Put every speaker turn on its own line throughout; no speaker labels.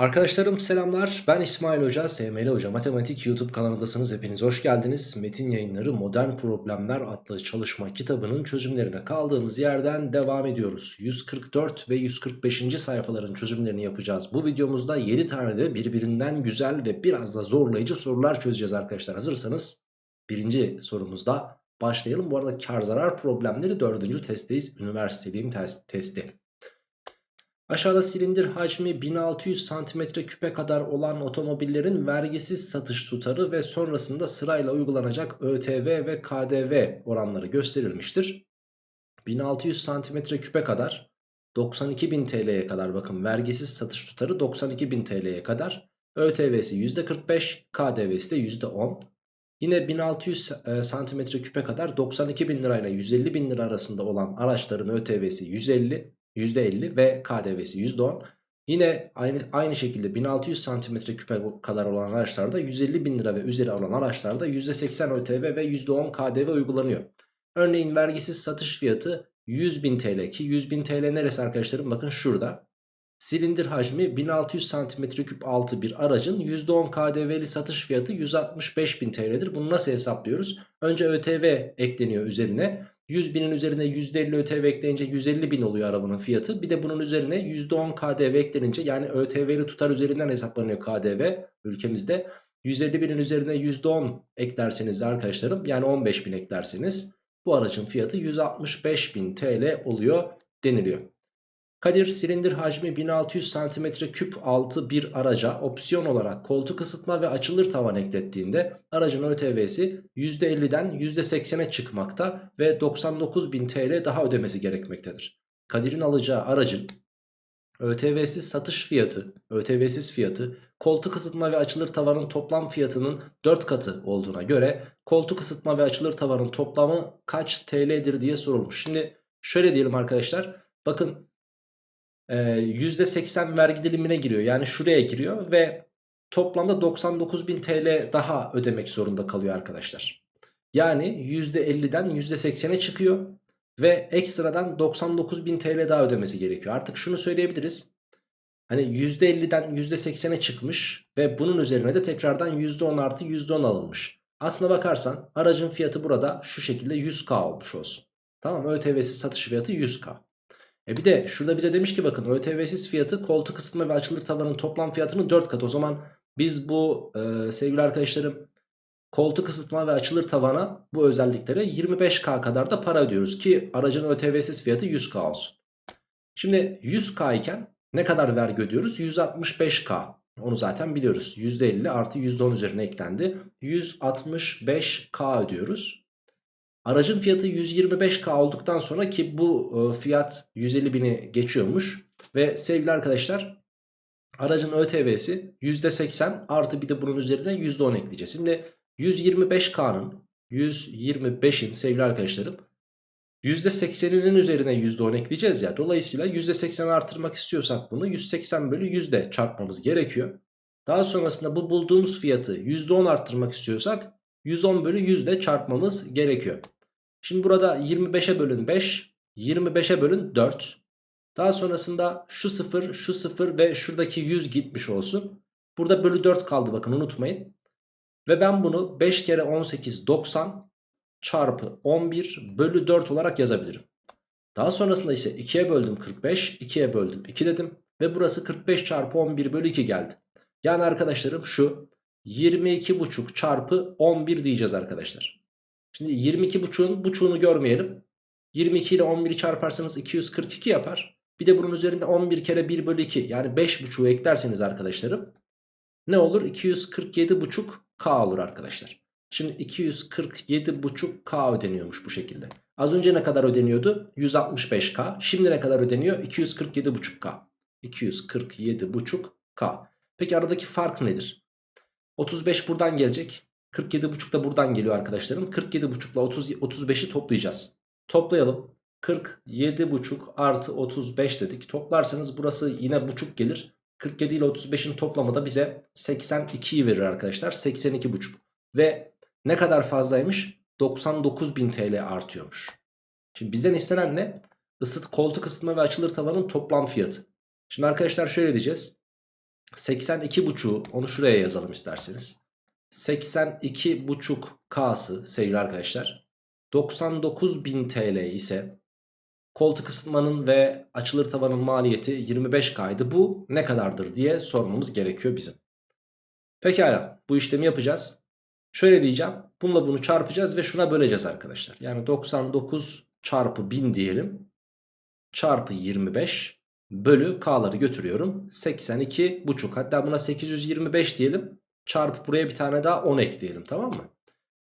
Arkadaşlarım selamlar. Ben İsmail Hoca, SML Hoca Matematik YouTube kanalındasınız. Hepiniz hoş geldiniz. Metin yayınları Modern Problemler adlı çalışma kitabının çözümlerine kaldığımız yerden devam ediyoruz. 144 ve 145. sayfaların çözümlerini yapacağız. Bu videomuzda 7 tane de birbirinden güzel ve biraz da zorlayıcı sorular çözeceğiz arkadaşlar. Hazırsanız birinci sorumuzda başlayalım. Bu arada kar zarar problemleri dördüncü testteyiz. Üniversiteliğin testi. Aşağıda silindir hacmi 1600 cm küpe kadar olan otomobillerin vergisiz satış tutarı ve sonrasında sırayla uygulanacak ÖTV ve KDV oranları gösterilmiştir. 1600 cm küpe kadar 92.000 TL'ye kadar bakın vergisiz satış tutarı 92.000 TL'ye kadar ÖTV'si %45 KDV'si de %10 Yine 1600 cm küpe kadar 92.000 lirayla 150.000 lira arasında olan araçların ÖTV'si 150 %50 ve KDV'si %10. Yine aynı, aynı şekilde 1600 cm küpe kadar olan araçlarda 150 bin lira ve üzeri olan araçlarda %80 ÖTV ve %10 KDV uygulanıyor. Örneğin vergisiz satış fiyatı 100 bin TL ki 100 bin TL neresi arkadaşlarım bakın şurada. Silindir hacmi 1600 cm3 altı bir aracın %10 KDV'li satış fiyatı 165 bin TL'dir. Bunu nasıl hesaplıyoruz? Önce ÖTV ekleniyor üzerine. 100 binin üzerine %50 ÖTV ekleyince 150 bin oluyor arabanın fiyatı. Bir de bunun üzerine %10 KDV eklenince yani ÖTV'li tutar üzerinden hesaplanıyor KDV ülkemizde. 150 binin üzerine %10 eklerseniz arkadaşlarım yani 15 bin eklerseniz bu aracın fiyatı 165 bin TL oluyor deniliyor. Kadir silindir hacmi 1600 cm küp altı bir araca opsiyon olarak koltuk ısıtma ve açılır tavan eklettiğinde aracın ÖTV'si %50'den %80'e çıkmakta ve 99.000 TL daha ödemesi gerekmektedir. Kadir'in alacağı aracın ÖTV'siz satış fiyatı, ÖTV'siz fiyatı koltuk ısıtma ve açılır tavanın toplam fiyatının 4 katı olduğuna göre koltuk ısıtma ve açılır tavanın toplamı kaç TL'dir diye sorulmuş. Şimdi şöyle diyelim arkadaşlar. Bakın %80 vergi dilimine giriyor. Yani şuraya giriyor ve toplamda 99.000 TL daha ödemek zorunda kalıyor arkadaşlar. Yani %50'den %80'e çıkıyor ve ekstradan 99.000 TL daha ödemesi gerekiyor. Artık şunu söyleyebiliriz. Hani %50'den %80'e çıkmış ve bunun üzerine de tekrardan %10 artı %10 alınmış. Aslına bakarsan aracın fiyatı burada şu şekilde 100k olmuş olsun. Tamam ÖTV'si satış fiyatı 100k. E bir de şurada bize demiş ki bakın ÖTV'siz fiyatı koltuk ısıtma ve açılır tavanın toplam fiyatının 4 kat. O zaman biz bu e, sevgili arkadaşlarım koltuk ısıtma ve açılır tavana bu özelliklere 25K kadar da para ödüyoruz ki aracın ÖTV'siz fiyatı 100K olsun. Şimdi 100K iken ne kadar vergi ödüyoruz? 165K. Onu zaten biliyoruz. %50 artı %10 üzerine eklendi. 165K ödüyoruz. Aracın fiyatı 125k olduktan sonra ki bu e, fiyat 150 bini geçiyormuş. Ve sevgili arkadaşlar aracın ÖTV'si %80 artı bir de bunun üzerine %10 ekleyeceğiz. Şimdi 125k'nın 125'in sevgili arkadaşlarım %80'inin üzerine %10 ekleyeceğiz ya. Dolayısıyla %80 artırmak istiyorsak bunu 180 bölü yüzde çarpmamız gerekiyor. Daha sonrasında bu bulduğumuz fiyatı %10 arttırmak istiyorsak 110 bölü 100 ile çarpmamız gerekiyor. Şimdi burada 25'e bölün 5, 25'e bölün 4. Daha sonrasında şu 0, şu 0 ve şuradaki 100 gitmiş olsun. Burada bölü 4 kaldı bakın unutmayın. Ve ben bunu 5 kere 18 90 çarpı 11 bölü 4 olarak yazabilirim. Daha sonrasında ise 2'ye böldüm 45, 2'ye böldüm 2 dedim. Ve burası 45 çarpı 11 bölü 2 geldi. Yani arkadaşlarım şu 22,5 çarpı 11 diyeceğiz arkadaşlar. Şimdi 22,5'un buçuğunu görmeyelim. 22 ile 11'i çarparsanız 242 yapar. Bir de bunun üzerinde 11 kere 1 bölü 2 yani 5,5'u eklerseniz arkadaşlarım ne olur? 247,5K olur arkadaşlar. Şimdi 247,5K ödeniyormuş bu şekilde. Az önce ne kadar ödeniyordu? 165K. Şimdi ne kadar ödeniyor? 247,5K. 247,5K. Peki aradaki fark nedir? 35 buradan gelecek. 47,5 da buradan geliyor arkadaşlarım. 47,5 ile 35'i toplayacağız. Toplayalım. 47,5 artı 35 dedik. Toplarsanız burası yine buçuk gelir. 47 ile 35'in toplamı da bize 82'yi verir arkadaşlar. 82,5. Ve ne kadar fazlaymış? 99.000 TL artıyormuş. Şimdi bizden istenen ne? Isıt, koltuk ısıtma ve açılır tavanın toplam fiyatı. Şimdi arkadaşlar şöyle diyeceğiz. 82,5'u onu şuraya yazalım isterseniz. 82,5K'sı sevgili arkadaşlar 99.000 TL ise koltuk ısıtmanın ve açılır tavanın maliyeti 25K'ydı. Bu ne kadardır diye sormamız gerekiyor bizim. Pekala bu işlemi yapacağız. Şöyle diyeceğim. Bununla bunu çarpacağız ve şuna böleceğiz arkadaşlar. Yani 99 çarpı 1000 diyelim. Çarpı 25 bölü k'ları götürüyorum. 82 buçuk. Hatta buna 825 diyelim. Çarpı buraya bir tane daha 10 ekleyelim tamam mı?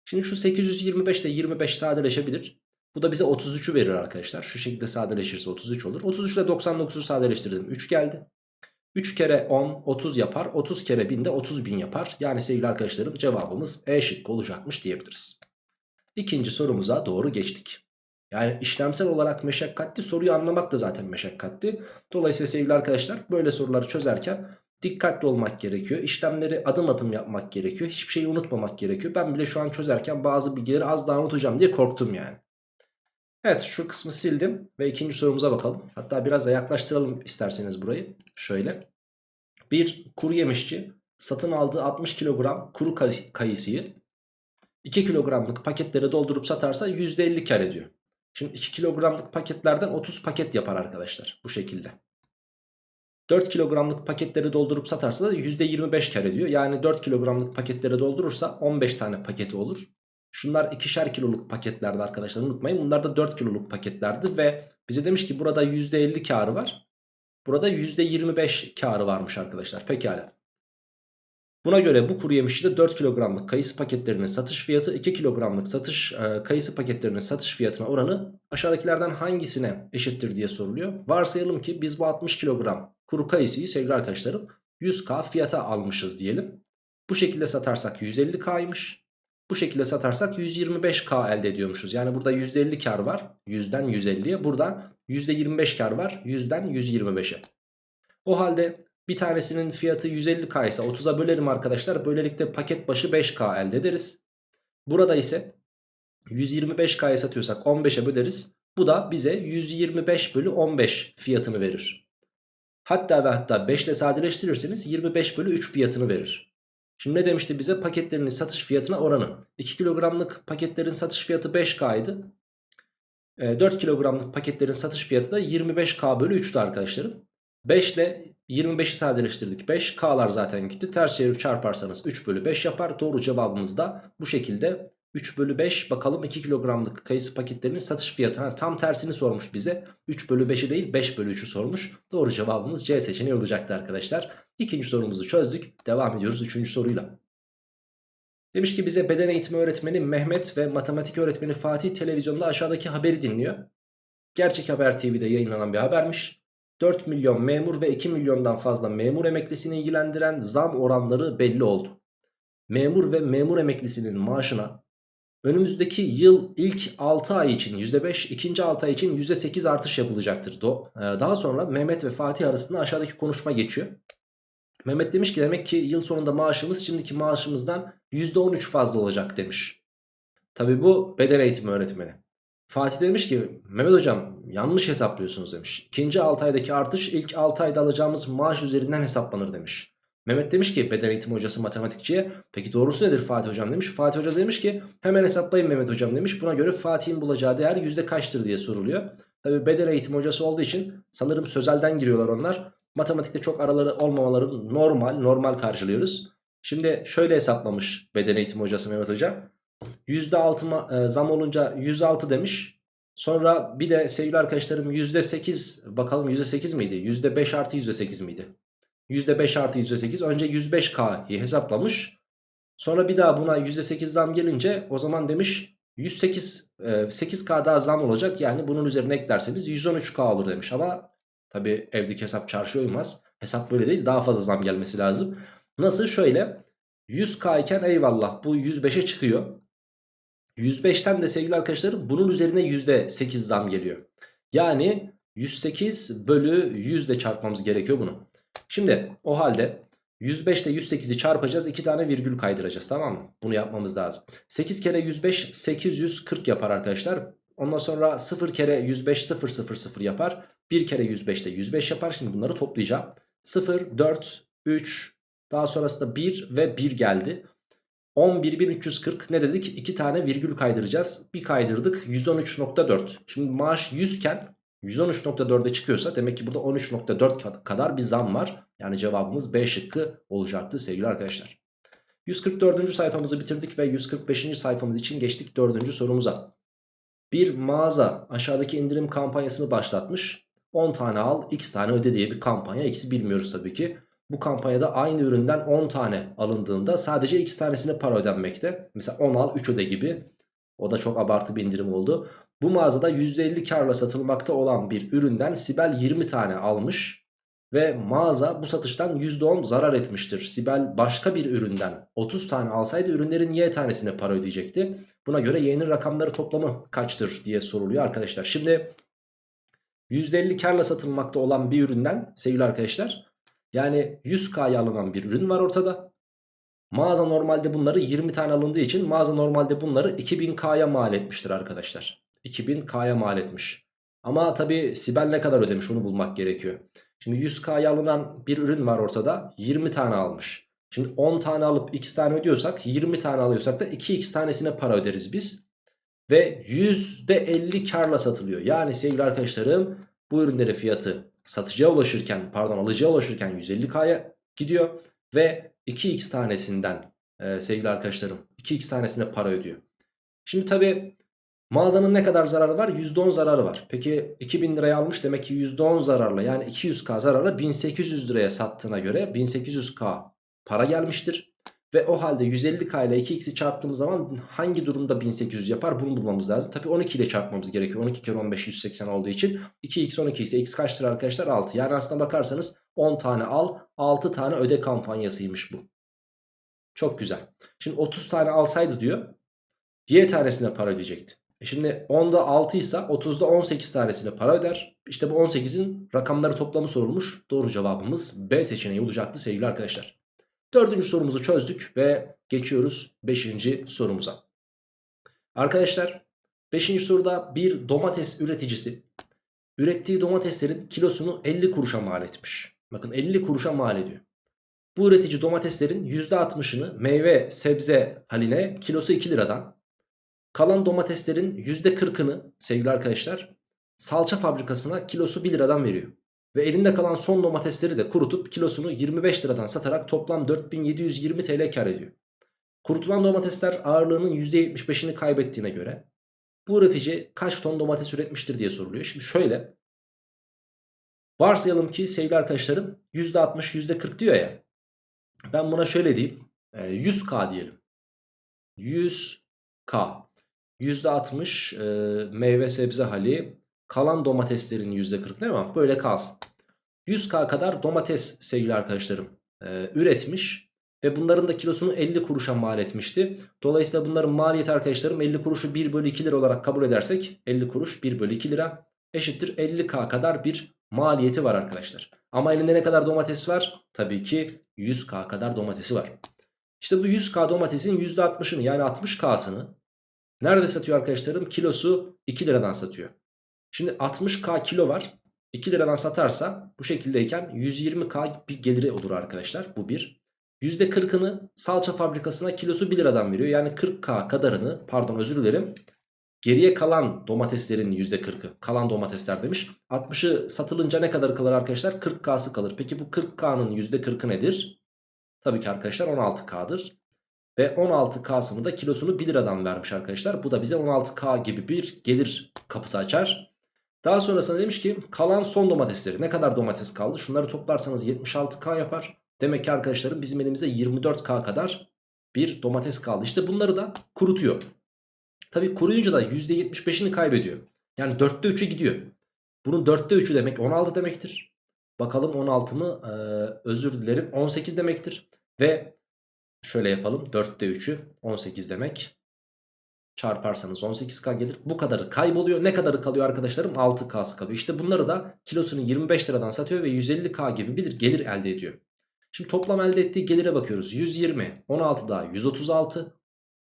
Şimdi şu 825 ile 25 sadeleşebilir. Bu da bize 33'ü verir arkadaşlar. Şu şekilde sadeleşirse 33 olur. 33 ile 99'u sadeleştirdim. 3 geldi. 3 kere 10 30 yapar. 30 kere 1000 de 30 bin yapar. Yani sevgili arkadaşlarım cevabımız E şıkkı olacakmış diyebiliriz. İkinci sorumuza doğru geçtik. Yani işlemsel olarak meşakkatli soruyu anlamak da zaten meşakkatli. Dolayısıyla sevgili arkadaşlar böyle soruları çözerken dikkatli olmak gerekiyor. İşlemleri adım adım yapmak gerekiyor. Hiçbir şeyi unutmamak gerekiyor. Ben bile şu an çözerken bazı bilgileri az daha unutacağım diye korktum yani. Evet şu kısmı sildim ve ikinci sorumuza bakalım. Hatta biraz da yaklaştıralım isterseniz burayı. Şöyle. Bir kuru yemişçi satın aldığı 60 kilogram kuru kayısıyı 2 kilogramlık paketlere doldurup satarsa %50 kar ediyor. Şimdi 2 kilogramlık paketlerden 30 paket yapar arkadaşlar bu şekilde. 4 kilogramlık paketleri doldurup satarsa da %25 kar ediyor. Yani 4 kilogramlık paketleri doldurursa 15 tane paketi olur. Şunlar ikişer kiloluk paketlerdi arkadaşlar unutmayın. Bunlar da 4 kiloluk paketlerdi ve bize demiş ki burada %50 karı var. Burada %25 karı varmış arkadaşlar. Pekala. Buna göre bu kuru yemişçide 4 kilogramlık kayısı paketlerinin satış fiyatı 2 kilogramlık satış e, kayısı paketlerinin satış fiyatına oranı aşağıdakilerden hangisine eşittir diye soruluyor. Varsayalım ki biz bu 60 kilogram kuru kayısıyı sevgili arkadaşlarım 100k fiyata almışız diyelim. Bu şekilde satarsak 150k'ymış. Bu şekilde satarsak 125k elde ediyormuşuz. Yani burada %50 kar var. 100'den 150'ye. Burada %25 kar var. 100'den 125'e. O halde bir tanesinin fiyatı 150k ise 30'a bölerim arkadaşlar. Böylelikle paket başı 5k elde ederiz. Burada ise 125k'ya satıyorsak 15'e böleriz. Bu da bize 125 bölü 15 fiyatını verir. Hatta ve hatta 5 ile sadeleştirirseniz 25 bölü 3 fiyatını verir. Şimdi ne demişti bize? Paketlerinin satış fiyatına oranı. 2 kilogramlık paketlerin satış fiyatı 5K idi. 4 kilogramlık paketlerin satış fiyatı da 25K bölü 3'tü arkadaşlarım. 5 ile 25'i sadeleştirdik. 5 K'lar zaten gitti. Ters çevirip çarparsanız 3 bölü 5 yapar. Doğru cevabımız da bu şekilde 3 bölü 5 bakalım 2 kilogramlık kayısı paketlerinin satış fiyatı. Ha, tam tersini sormuş bize. 3 bölü 5'i değil 5 bölü 3'ü sormuş. Doğru cevabımız C seçeneği olacaktı arkadaşlar. İkinci sorumuzu çözdük. Devam ediyoruz üçüncü soruyla. Demiş ki bize beden eğitimi öğretmeni Mehmet ve matematik öğretmeni Fatih televizyonda aşağıdaki haberi dinliyor. Gerçek Haber TV'de yayınlanan bir habermiş. 4 milyon memur ve 2 milyondan fazla memur emeklisini ilgilendiren zam oranları belli oldu. Memur ve memur emeklisinin maaşına önümüzdeki yıl ilk 6 ay için %5, ikinci 6 ay için %8 artış yapılacaktır. Ee, daha sonra Mehmet ve Fatih arasında aşağıdaki konuşma geçiyor. Mehmet demiş ki demek ki yıl sonunda maaşımız şimdiki maaşımızdan %13 fazla olacak demiş. Tabi bu beden eğitimi öğretmeni. Fatih demiş ki Mehmet hocam yanlış hesaplıyorsunuz demiş. İkinci 6 aydaki artış ilk 6 ayda alacağımız maaş üzerinden hesaplanır demiş. Mehmet demiş ki beden eğitimi hocası matematikçiye peki doğrusu nedir Fatih hocam demiş. Fatih hoca demiş ki hemen hesaplayın Mehmet hocam demiş. Buna göre Fatih'in bulacağı değer yüzde kaçtır diye soruluyor. Tabi beden eğitimi hocası olduğu için sanırım sözelden giriyorlar onlar. Matematikte çok araları olmamaları normal normal karşılıyoruz. Şimdi şöyle hesaplamış beden eğitimi hocası Mehmet hocam. %6 e, zam olunca 106 demiş. Sonra bir de sevgili arkadaşlarım %8 bakalım %8 miydi? %5 artı %8 miydi? %5 artı %8 önce 105K'yı hesaplamış. Sonra bir daha buna %8 zam gelince o zaman demiş 108 8K daha zam olacak. Yani bunun üzerine eklerseniz 113K olur demiş. Ama tabi evdeki hesap çarşıya uymaz. Hesap böyle değil daha fazla zam gelmesi lazım. Nasıl? Şöyle 100K iken eyvallah bu 105'e çıkıyor. 105'ten de sevgili arkadaşlarım bunun üzerine %8 zam geliyor. Yani 108 bölü 100 de çarpmamız gerekiyor bunu. Şimdi o halde 105 ile 108'i çarpacağız. 2 tane virgül kaydıracağız tamam mı? Bunu yapmamız lazım. 8 kere 105 840 yapar arkadaşlar. Ondan sonra 0 kere 105 0 0 0 yapar. 1 kere 105 de 105 yapar. Şimdi bunları toplayacağım. 0 4 3 daha sonrasında 1 ve 1 geldi. 11.340 ne dedik? 2 tane virgül kaydıracağız. Bir kaydırdık 113.4. Şimdi maaş 100 iken 113.4'e çıkıyorsa demek ki burada 13.4 kadar bir zam var. Yani cevabımız B şıkkı olacaktı sevgili arkadaşlar. 144. sayfamızı bitirdik ve 145. sayfamız için geçtik 4. sorumuza. Bir mağaza aşağıdaki indirim kampanyasını başlatmış. 10 tane al x tane öde diye bir kampanya. X'i bilmiyoruz tabii ki. Bu kampanyada aynı üründen 10 tane alındığında sadece x tanesine para ödenmekte. Mesela 10 al 3 öde gibi. O da çok abartı bir indirim oldu. Bu mağazada %50 karla satılmakta olan bir üründen Sibel 20 tane almış. Ve mağaza bu satıştan %10 zarar etmiştir. Sibel başka bir üründen 30 tane alsaydı ürünlerin Y tanesine para ödeyecekti. Buna göre Y'nin rakamları toplamı kaçtır diye soruluyor arkadaşlar. Şimdi %50 karla satılmakta olan bir üründen sevgili arkadaşlar yani 100K'ya alınan bir ürün var ortada. Mağaza normalde bunları 20 tane alındığı için mağaza normalde bunları 2000K'ya mal etmiştir arkadaşlar. 2000K'ya mal etmiş. Ama tabi Sibel ne kadar ödemiş onu bulmak gerekiyor. Şimdi 100K'ya alınan bir ürün var ortada 20 tane almış. Şimdi 10 tane alıp x tane ödüyorsak 20 tane alıyorsak da 2x tanesine para öderiz biz. Ve %50 karla satılıyor. Yani sevgili arkadaşlarım bu ürünlerin fiyatı satıcıya ulaşırken pardon alıcıya ulaşırken 150K'ya gidiyor. Ve 2x tanesinden e, sevgili arkadaşlarım 2x tanesine para ödüyor. Şimdi tabi mağazanın ne kadar zararı var? %10 zararı var. Peki 2000 liraya almış demek ki %10 zararla yani 200k zararla 1800 liraya sattığına göre 1800k para gelmiştir. Ve o halde 150k ile 2x'i çarptığımız zaman hangi durumda 1800 yapar bunu bulmamız lazım. Tabi 12 ile çarpmamız gerekiyor. 12 kere 15 180 olduğu için 2x 12 ise x kaçtır arkadaşlar? 6. Yani aslında bakarsanız 10 tane al 6 tane öde kampanyasıymış bu. Çok güzel. Şimdi 30 tane alsaydı diyor y tanesine para ödeyecekti. E şimdi 10'da 6 ise 30'da 18 tanesine para öder. İşte bu 18'in rakamları toplamı sorulmuş. Doğru cevabımız B seçeneği olacaktı sevgili arkadaşlar. Dördüncü sorumuzu çözdük ve geçiyoruz beşinci sorumuza. Arkadaşlar beşinci soruda bir domates üreticisi ürettiği domateslerin kilosunu 50 kuruşa mal etmiş. Bakın 50 kuruşa mal ediyor. Bu üretici domateslerin %60'ını meyve sebze haline kilosu 2 liradan kalan domateslerin %40'ını sevgili arkadaşlar salça fabrikasına kilosu 1 liradan veriyor. Ve elinde kalan son domatesleri de kurutup kilosunu 25 liradan satarak toplam 4720 TL kar ediyor. Kurutulan domatesler ağırlığının %75'ini kaybettiğine göre bu üretici kaç ton domates üretmiştir diye soruluyor. Şimdi şöyle varsayalım ki sevgili arkadaşlarım %60 %40 diyor ya ben buna şöyle diyeyim 100k diyelim 100k %60 e, meyve sebze hali Kalan domateslerin %40 değil mi? Böyle kalsın. 100k kadar domates sevgili arkadaşlarım e, üretmiş. Ve bunların da kilosunu 50 kuruşa mal etmişti. Dolayısıyla bunların maliyeti arkadaşlarım 50 kuruşu 1 bölü 2 lira olarak kabul edersek 50 kuruş 1 bölü 2 lira eşittir 50k kadar bir maliyeti var arkadaşlar. Ama elinde ne kadar domates var? Tabii ki 100k kadar domatesi var. İşte bu 100k domatesin %60'ını yani 60k'sını nerede satıyor arkadaşlarım? Kilosu 2 liradan satıyor. Şimdi 60k kilo var. 2 liradan satarsa bu şekildeyken 120k bir geliri olur arkadaşlar. Bu bir. %40'ını salça fabrikasına kilosu 1 liradan veriyor. Yani 40k kadarını pardon özür dilerim. Geriye kalan domateslerin %40'ı kalan domatesler demiş. 60'ı satılınca ne kadar kalır arkadaşlar? 40k'sı kalır. Peki bu 40k'nın %40'ı nedir? Tabii ki arkadaşlar 16k'dır. Ve 16k'sını da kilosunu 1 liradan vermiş arkadaşlar. Bu da bize 16k gibi bir gelir kapısı açar. Daha sonrasında demiş ki kalan son domatesleri ne kadar domates kaldı? Şunları toplarsanız 76k yapar. Demek ki arkadaşlarım bizim elimizde 24k kadar bir domates kaldı. İşte bunları da kurutuyor. Tabi kuruyunca da %75'ini kaybediyor. Yani 4'te 3'ü gidiyor. Bunun 4'te 3'ü demek 16 demektir. Bakalım 16 mı? Ee, özür dilerim 18 demektir. Ve şöyle yapalım 4'te 3'ü 18 demek çarparsanız 18k gelir. Bu kadarı kayboluyor. Ne kadarı kalıyor arkadaşlarım? 6k'sı kalıyor. İşte bunları da kilosunu 25 liradan satıyor ve 150k gibi bir gelir elde ediyor. Şimdi toplam elde ettiği gelire bakıyoruz. 120, 16 daha 136,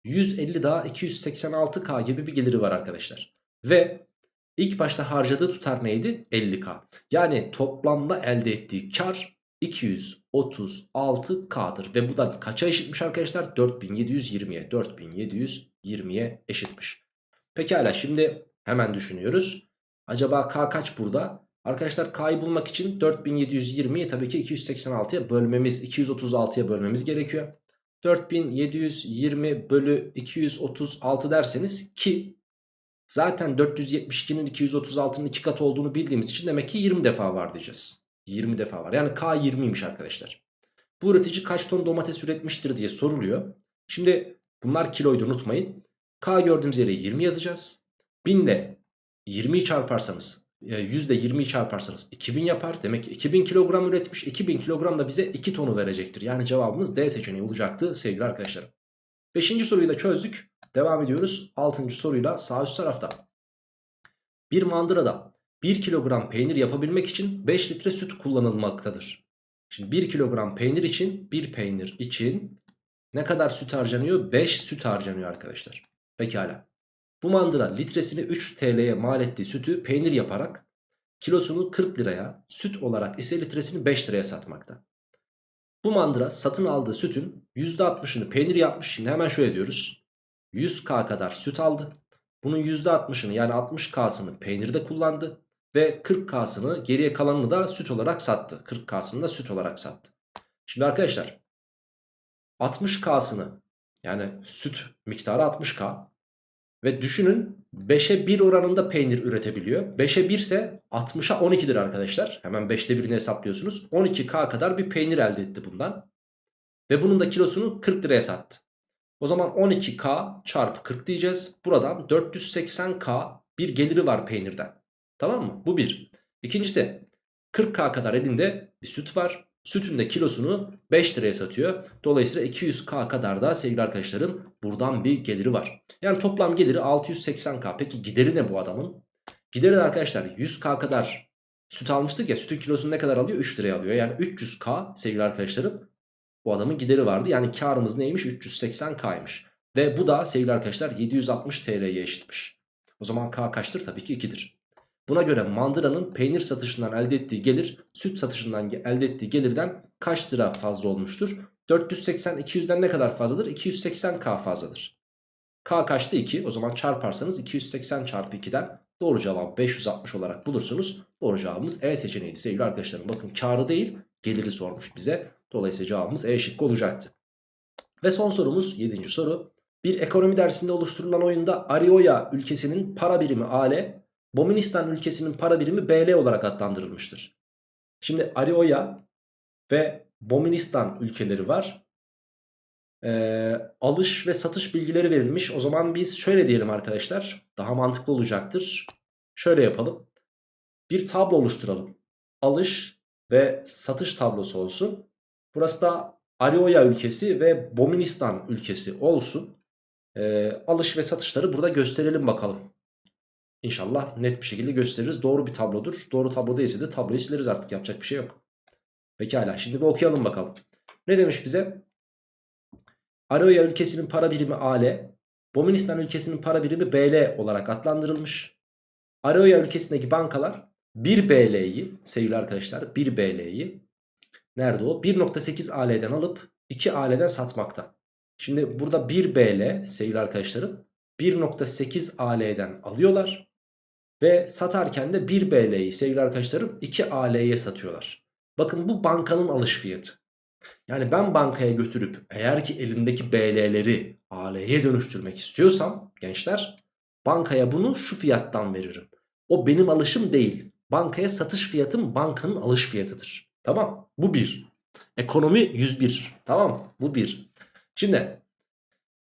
150 daha 286k gibi bir geliri var arkadaşlar. Ve ilk başta harcadığı tutar neydi? 50k. Yani toplamda elde ettiği kar 236K'dır. Ve bu da kaça eşitmiş arkadaşlar? 4720'ye. 4720'ye eşitmiş. Pekala şimdi hemen düşünüyoruz. Acaba K kaç burada? Arkadaşlar K'yı bulmak için 4720'yi tabii ki 286'ya bölmemiz, 236'ya bölmemiz gerekiyor. 4720 bölü 236 derseniz ki zaten 472'nin 236'nın 2 katı olduğunu bildiğimiz için demek ki 20 defa var diyeceğiz. 20 defa var. Yani K 20'ymiş arkadaşlar. Bu üretici kaç ton domates üretmiştir diye soruluyor. Şimdi bunlar kiloydu unutmayın. K gördüğümüz yere 20 yazacağız. 1000 ile 20'yi çarparsanız %20'yi çarparsanız 2000 yapar. Demek ki 2000 kilogram üretmiş. 2000 kilogram da bize 2 tonu verecektir. Yani cevabımız D seçeneği olacaktı sevgili arkadaşlarım. Beşinci soruyu da çözdük. Devam ediyoruz. Altıncı soruyla sağ üst tarafta. Bir mandırada 1 kilogram peynir yapabilmek için 5 litre süt kullanılmaktadır. Şimdi 1 kilogram peynir için 1 peynir için ne kadar süt harcanıyor? 5 süt harcanıyor arkadaşlar. Pekala. Bu mandıra litresini 3 TL'ye mal ettiği sütü peynir yaparak kilosunu 40 liraya, süt olarak ise litresini 5 liraya satmakta. Bu mandıra satın aldığı sütün %60'ını peynir yapmış. Şimdi hemen şöyle diyoruz. 100k kadar süt aldı. Bunun %60'ını yani 60k'sını peynirde kullandı. Ve 40k'sını geriye kalanını da süt olarak sattı. 40k'sını da süt olarak sattı. Şimdi arkadaşlar 60k'sını yani süt miktarı 60k ve düşünün 5'e 1 oranında peynir üretebiliyor. 5'e 1 ise 60'a 12'dir arkadaşlar. Hemen 5'te 1'ini hesaplıyorsunuz. 12K kadar bir peynir elde etti bundan. Ve bunun da kilosunu 40 liraya sattı. O zaman 12K çarpı 40 diyeceğiz. Buradan 480K bir geliri var peynirden. Tamam mı? Bu bir. İkincisi 40K kadar elinde bir süt var. Sütün de kilosunu 5 liraya satıyor. Dolayısıyla 200k kadar da sevgili arkadaşlarım buradan bir geliri var. Yani toplam geliri 680k. Peki gideri ne bu adamın? Gideri de arkadaşlar 100k kadar süt almıştık ya sütün kilosunu ne kadar alıyor? 3 liraya alıyor. Yani 300k sevgili arkadaşlarım bu adamın gideri vardı. Yani karımız neymiş? 380k'ymış. Ve bu da sevgili arkadaşlar 760 TL'ye eşitmiş. O zaman k kaçtır? Tabii ki 2'dir. Buna göre mandıranın peynir satışından elde ettiği gelir süt satışından elde ettiği gelirden kaç lira fazla olmuştur? 480 200'den ne kadar fazladır? 280k fazladır. K kaçtı 2 o zaman çarparsanız 280 çarpı 2'den doğru cevabı 560 olarak bulursunuz. Doğru cevabımız E seçeneğiydi sevgili arkadaşlarım. Bakın karı değil geliri sormuş bize. Dolayısıyla cevabımız E şıkkı olacaktı. Ve son sorumuz 7. soru. Bir ekonomi dersinde oluşturulan oyunda Arioya ülkesinin para birimi AL Boministan ülkesinin para birimi BL olarak adlandırılmıştır. Şimdi Arioya ve Boministan ülkeleri var. Ee, alış ve satış bilgileri verilmiş. O zaman biz şöyle diyelim arkadaşlar. Daha mantıklı olacaktır. Şöyle yapalım. Bir tablo oluşturalım. Alış ve satış tablosu olsun. Burası da Arioya ülkesi ve Boministan ülkesi olsun. Ee, alış ve satışları burada gösterelim bakalım. İnşallah net bir şekilde gösteririz. Doğru bir tablodur. Doğru tablo değilse de tabloyu sileriz artık yapacak bir şey yok. Pekala şimdi bir okuyalım bakalım. Ne demiş bize? Aroya ülkesinin para birimi AL, Boministan ülkesinin para birimi BL olarak adlandırılmış. Aroya ülkesindeki bankalar 1 BL'yi sevgili arkadaşlar 1 BL'yi nerede o? 1.8 AL'den alıp 2 AL'den satmakta. Şimdi burada 1 BL sevgili arkadaşlarım 1.8 AL'den alıyorlar. Ve satarken de 1 BL'yi sevgili arkadaşlarım 2 AL'ye satıyorlar. Bakın bu bankanın alış fiyatı. Yani ben bankaya götürüp eğer ki elimdeki BL'leri AL'ye dönüştürmek istiyorsam gençler bankaya bunu şu fiyattan veririm. O benim alışım değil. Bankaya satış fiyatım bankanın alış fiyatıdır. Tamam bu bir. Ekonomi 101 tamam bu bir. Şimdi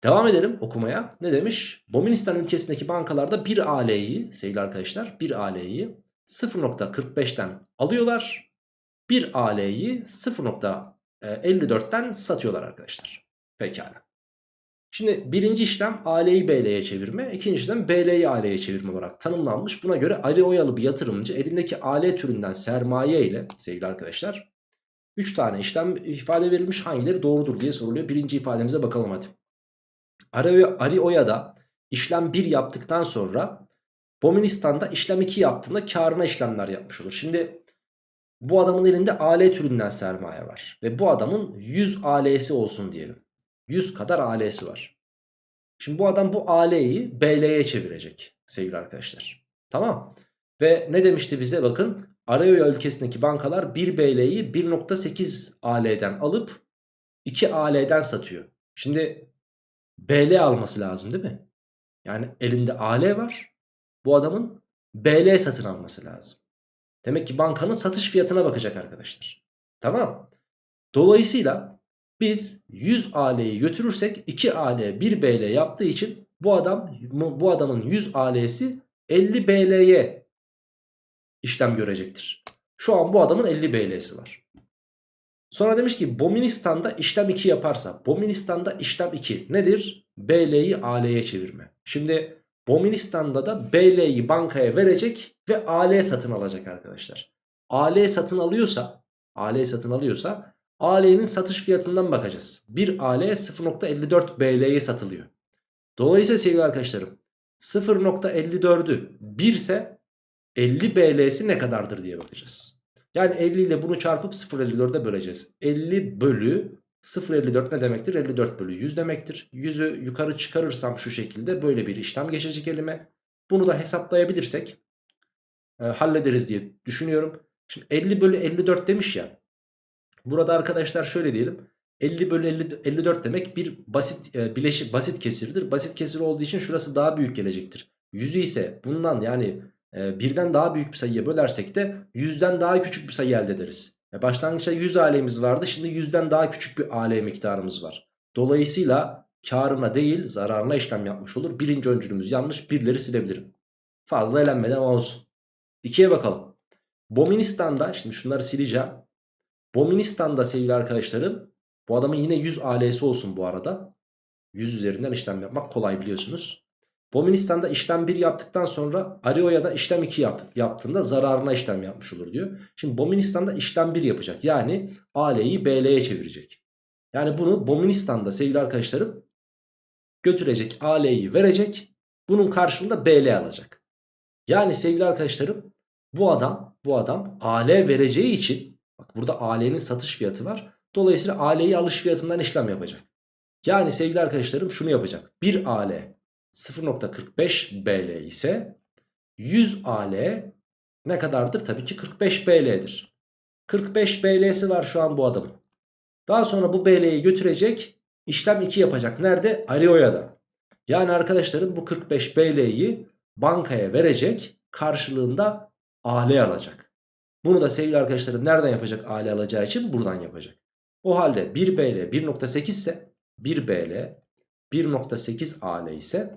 Devam edelim okumaya. Ne demiş? Boministan ülkesindeki bankalarda 1 AL'yi sevgili arkadaşlar 1 AL'yi 0.45'ten alıyorlar. 1 AL'yi 0.54'ten satıyorlar arkadaşlar. Pekala. Şimdi birinci işlem AL'yi BL'ye çevirme. ikinci işlem BL'yi AL'ye çevirme olarak tanımlanmış. Buna göre Ali Oyalı bir yatırımcı elindeki AL türünden sermaye ile sevgili arkadaşlar 3 tane işlem ifade verilmiş hangileri doğrudur diye soruluyor. Birinci ifademize bakalım hadi. Arioya'da işlem 1 yaptıktan sonra Boministan'da işlem 2 yaptığında karına işlemler yapmış olur. Şimdi Bu adamın elinde AL türünden sermaye var. Ve bu adamın 100 AL'si olsun diyelim. 100 kadar AL'si var. Şimdi bu adam bu AL'yi BL'ye çevirecek sevgili arkadaşlar. Tamam. Ve ne demişti bize bakın. Arayoya ülkesindeki bankalar 1 BL'yi 1.8 AL'den alıp 2 AL'den satıyor. Şimdi BL alması lazım değil mi? Yani elinde AL var. Bu adamın BL satın alması lazım. Demek ki bankanın satış fiyatına bakacak arkadaşlar. Tamam. Dolayısıyla biz 100 AL'yi götürürsek 2 AL 1 BL yaptığı için bu adam bu adamın 100 AL'si 50 BL'ye işlem görecektir. Şu an bu adamın 50 BL'si var. Sonra demiş ki Boministan'da işlem 2 yaparsa Boministan'da işlem 2 nedir? BL'yi AL'ye çevirme. Şimdi Boministan'da da BL'yi bankaya verecek ve AL satın alacak arkadaşlar. AL satın alıyorsa AL satın alıyorsa AL'nin satış fiyatından bakacağız. 1 AL 0.54 BL'ye satılıyor. Dolayısıyla sevgili arkadaşlarım 0.54'ü 1 ise 50 BL'si ne kadardır diye bakacağız. Yani 50 ile bunu çarpıp 0.54'e böleceğiz. 50 bölü 0.54 ne demektir? 54 bölü 100 demektir. 100'ü yukarı çıkarırsam şu şekilde böyle bir işlem geçecek elime. Bunu da hesaplayabilirsek e, hallederiz diye düşünüyorum. Şimdi 50 bölü 54 demiş ya. Burada arkadaşlar şöyle diyelim. 50 bölü 50, 54 demek bir basit e, bileşik basit kesirdir. Basit kesir olduğu için şurası daha büyük gelecektir. 100'ü ise bundan yani e, birden daha büyük bir sayıya bölersek de 100'den daha küçük bir sayı elde ederiz. Başlangıçta 100 alemiz vardı. Şimdi 100'den daha küçük bir ale miktarımız var. Dolayısıyla karına değil zararına işlem yapmış olur. Birinci öncülümüz yanlış. Birleri silebilirim. Fazla elenmeden olsun. İkiye bakalım. Boministan'da şimdi şunları sileceğim. Boministan'da sevgili arkadaşlarım bu adamın yine 100 AL'si olsun bu arada. 100 üzerinden işlem yapmak kolay biliyorsunuz. Boministan'da işlem 1 yaptıktan sonra Ario'ya işlem 2 yap, yaptığında zararına işlem yapmış olur diyor. Şimdi Boministan'da işlem 1 yapacak. Yani AL'yi BL'ye çevirecek. Yani bunu Boministan'da sevgili arkadaşlarım götürecek AL'yi verecek. Bunun karşılığında BL alacak. Yani sevgili arkadaşlarım bu adam bu adam AL vereceği için bak burada AL'nin satış fiyatı var. Dolayısıyla AL'yi alış fiyatından işlem yapacak. Yani sevgili arkadaşlarım şunu yapacak. 1 AL 0.45 BL ise 100 AL ne kadardır? Tabii ki 45 BL'dir. 45 BL'si var şu an bu adamın. Daha sonra bu BL'yi götürecek işlem 2 yapacak. Nerede? Arioya'da. Yani arkadaşlarım bu 45 BL'yi bankaya verecek karşılığında AL alacak. Bunu da sevgili arkadaşlarım nereden yapacak AL alacağı için buradan yapacak. O halde 1 BL 1.8 ise 1 BL 1.8 AL ise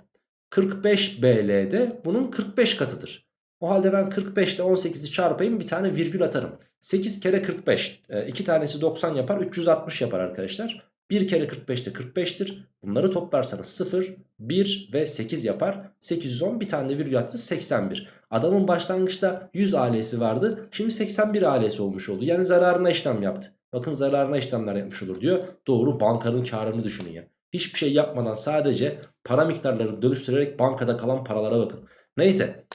45 BL'de bunun 45 katıdır. O halde ben 45 ile 18'i çarpayım bir tane virgül atarım. 8 kere 45 2 tanesi 90 yapar 360 yapar arkadaşlar. 1 kere 45 de 45'tir. Bunları toplarsanız 0, 1 ve 8 yapar. 810 bir tane de virgül attı 81. Adamın başlangıçta 100 ailesi vardı. Şimdi 81 ailesi olmuş oldu. Yani zararına işlem yaptı. Bakın zararına işlemler yapmış olur diyor. Doğru bankanın karını düşünün ya. Hiçbir şey yapmadan sadece para miktarlarını dönüştürerek bankada kalan paralara bakın. Neyse.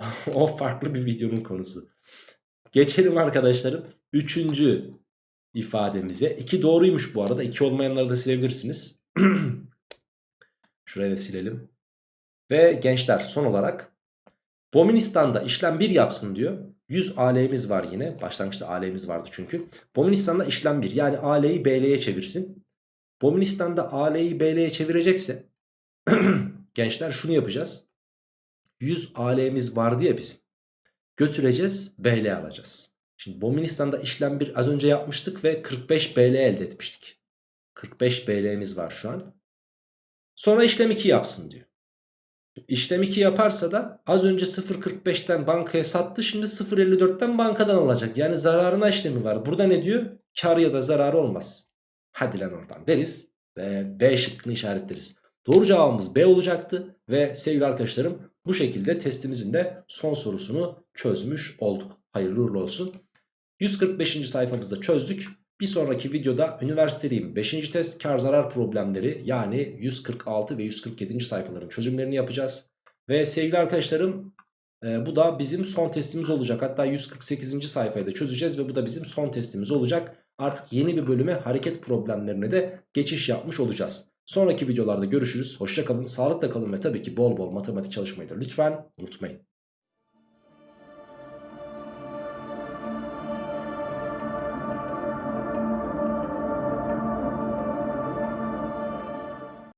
o farklı bir videonun konusu. Geçelim arkadaşlarım. Üçüncü ifademize. İki doğruymuş bu arada. İki olmayanları da silebilirsiniz. Şuraya da silelim. Ve gençler son olarak Boministan'da işlem 1 yapsın diyor. 100 AL'miz var yine. Başlangıçta AL'miz vardı çünkü. Boministan'da işlem 1 yani AL'yi BL'ye çevirsin. Boministan'da AL'yi BL'ye çevirecekse gençler şunu yapacağız. 100 AL'miz vardı ya bizim. Götüreceğiz BL alacağız. Şimdi Boministan'da işlem bir az önce yapmıştık ve 45 BL elde etmiştik. 45 BL'miz var şu an. Sonra işlem 2 yapsın diyor. İşlem 2 yaparsa da az önce 0.45'ten bankaya sattı şimdi 0.54'ten bankadan alacak. Yani zararına işlemi var. Burada ne diyor? Kar ya da zarar olmaz. Hadi lan oradan deriz ve B şıkkını işaretleriz. Doğru cevabımız B olacaktı ve sevgili arkadaşlarım bu şekilde testimizin de son sorusunu çözmüş olduk. Hayırlı uğurlu olsun. 145. sayfamızda çözdük. Bir sonraki videoda üniversitedeyim 5. test kar zarar problemleri yani 146 ve 147. sayfaların çözümlerini yapacağız. Ve sevgili arkadaşlarım Ee, bu da bizim son testimiz olacak. Hatta 148. sayfayı da çözeceğiz ve bu da bizim son testimiz olacak. Artık yeni bir bölüme hareket problemlerine de geçiş yapmış olacağız. Sonraki videolarda görüşürüz. Hoşça kalın, sağlıkla kalın ve tabii ki bol bol matematik çalışmayı da lütfen unutmayın.